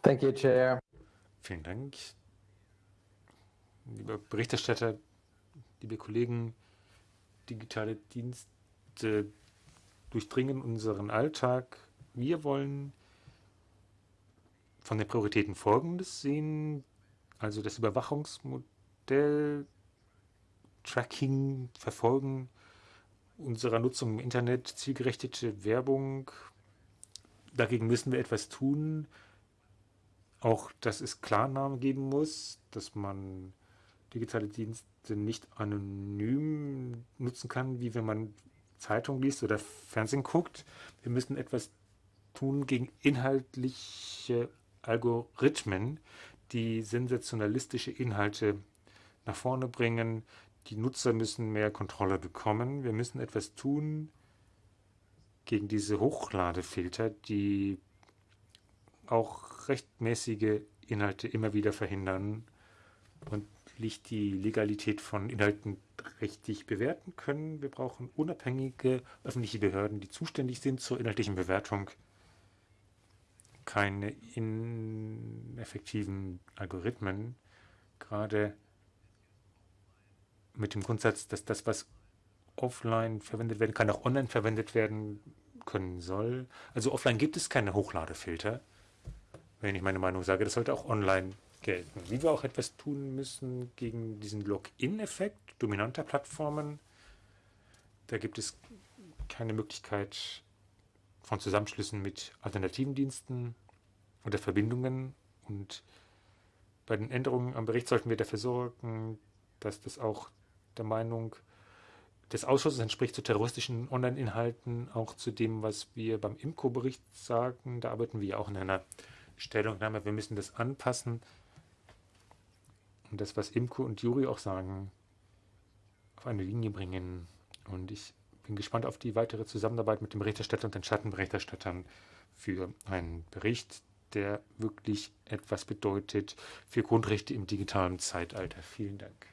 Thank you, Chair. Vielen Dank. Lieber Berichterstatter, liebe Kollegen, digitale Dienste durchdringen unseren Alltag. Wir wollen von den Prioritäten Folgendes sehen, also das Überwachungsmodell, Tracking, Verfolgen unserer Nutzung im Internet, zielgerichtete Werbung. Dagegen müssen wir etwas tun. Auch, dass es Klarnamen geben muss, dass man digitale Dienste nicht anonym nutzen kann, wie wenn man Zeitung liest oder Fernsehen guckt. Wir müssen etwas tun gegen inhaltliche Algorithmen, die sensationalistische Inhalte nach vorne bringen. Die Nutzer müssen mehr Kontrolle bekommen. Wir müssen etwas tun gegen diese Hochladefilter, die auch rechtmäßige Inhalte immer wieder verhindern und nicht die Legalität von Inhalten richtig bewerten können. Wir brauchen unabhängige öffentliche Behörden, die zuständig sind zur inhaltlichen Bewertung. Keine ineffektiven Algorithmen, gerade mit dem Grundsatz, dass das, was offline verwendet werden kann, auch online verwendet werden können soll. Also offline gibt es keine Hochladefilter, wenn ich meine Meinung sage. Das sollte auch online gelten. Wie wir auch etwas tun müssen gegen diesen Login-Effekt dominanter Plattformen. Da gibt es keine Möglichkeit von Zusammenschlüssen mit alternativen Diensten oder Verbindungen. Und bei den Änderungen am Bericht sollten wir dafür sorgen, dass das auch der Meinung des Ausschusses entspricht zu terroristischen Online-Inhalten, auch zu dem, was wir beim IMCO-Bericht sagen. Da arbeiten wir auch in einer Stellungnahme. Wir müssen das anpassen und das, was Imko und Juri auch sagen, auf eine Linie bringen. Und ich bin gespannt auf die weitere Zusammenarbeit mit dem Berichterstatter und den Schattenberichterstattern für einen Bericht, der wirklich etwas bedeutet für Grundrechte im digitalen Zeitalter. Vielen Dank.